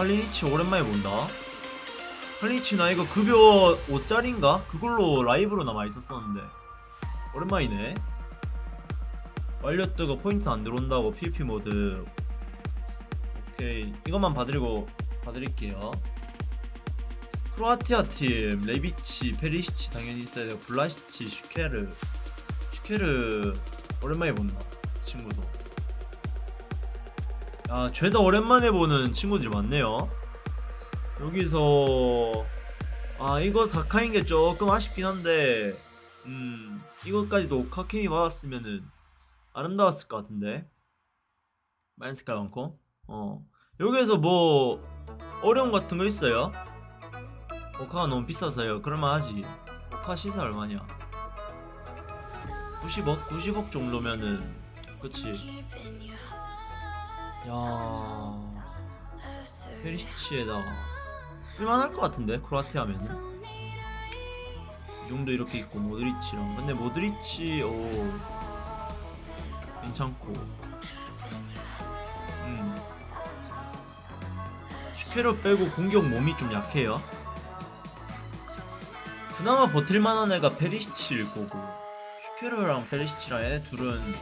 칼리니치 오랜만에 본다. 칼리니치 나 이거 급여 5짜리인가? 그걸로 라이브로 남아 있었었는데. 오랜만이네. 완료 뜨고 포인트 안 들어온다고 PVP 모드. 오케이. 이것만 봐드리고 봐드릴게요. 크로아티아 팀 레비치 페리시치 당연히 있어야 되고 블라시치 슈케르. 슈케르 오랜만에 본다 친구도 아 죄다 오랜만에 보는 친구들이 많네요. 여기서 아 이거 다카인 게 조금 아쉽긴 한데 음 이것까지도 카케미 받았으면은 아름다웠을 것 같은데. 많은 색깔 많고. 어. 여기에서 뭐 어려움 같은 거 있어요? 오카가 너무 비싸서요. 그럴만 하지. 오카 시세 얼마냐? 90억? 90억 정도면은 그치 야. 페리시치에다가. 쓸만할 것 같은데 크로아티아 하면은? 이 정도 이렇게 있고 모드리치랑. 근데 모드리치 오. 괜찮고. 음. 슈케로 빼고 공격 몸이 좀 약해요. 그나마 버틸만한 애가 페리시치일 거고. 슈케르랑 페리시치랑 얘네 둘은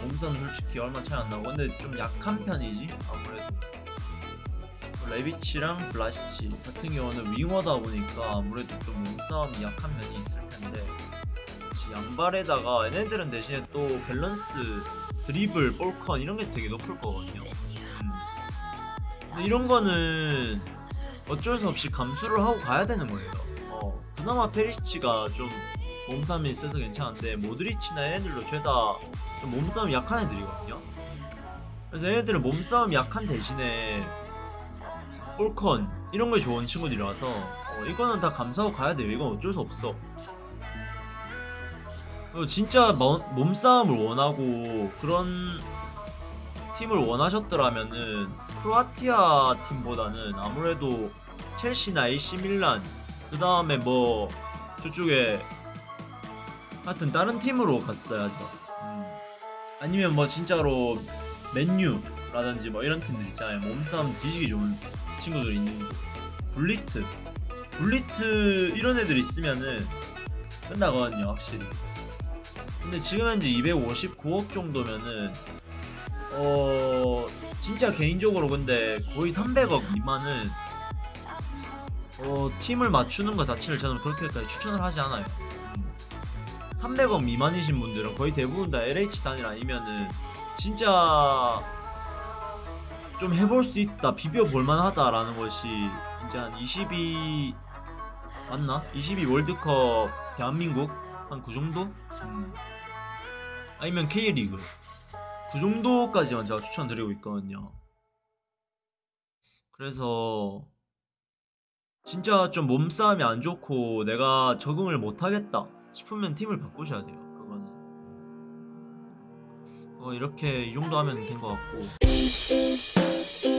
몸싸움 솔직히 얼마 차이 안 나고 근데 좀 약한 편이지 아무래도. 레비치랑 블라시치 같은 경우는 winger다 보니까 아무래도 좀 몸싸움이 약한 면이 있을 텐데 양발에다가 얘네들은 대신에 또 밸런스 드리블, 볼컨 이런 게 되게 높을 거거든요. 음. 근데 이런 거는 어쩔 수 없이 감수를 하고 가야 되는 거예요. 어, 그나마 페리시치가 좀 몸싸움이 있어서 괜찮은데 모드리치나 얘네들도 죄다 좀 몸싸움 약한 애들이거든요. 그래서 얘네들은 몸싸움 약한 대신에 볼컨 이런 게 좋은 친구들이라서 어, 이거는 다 감사하고 가야 돼요. 이건 어쩔 수 없어. 그리고 진짜 뭐- 몸싸움을 원하고 그런 팀을 원하셨더라면은 크로아티아 팀보다는 아무래도 첼시나 AC 밀란 그 다음에 뭐 저쪽에 하여튼 다른 팀으로 갔어야죠 음. 아니면 뭐 진짜로 맨유라든지 뭐 이런 팀들 있잖아요 몸싸움 뒤지기 좋은 친구들 있는 거. 블리트 블리트 이런 애들 있으면은 끝나거든요 확실히 근데 지금 현재 259억 정도면은 어 진짜 개인적으로 근데 거의 300억 미만은 어 팀을 맞추는 것 자체를 저는 그렇게까지 추천을 하지 않아요 음. 300억 미만이신 분들은 거의 대부분 다 LH 단일 아니면은 진짜 좀 해볼 수 있다 비벼 볼 만하다라는 것이 이제 한 22 맞나? 22 월드컵 대한민국 한 그 정도? 음. 아니면 K리그 그 정도까지만 제가 추천드리고 있거든요. 그래서 진짜 좀 몸싸움이 안 좋고 내가 적응을 못하겠다 싶으면 팀을 바꾸셔야 돼요. 그거는. 어, 이렇게 이 정도 하면 된 것 같고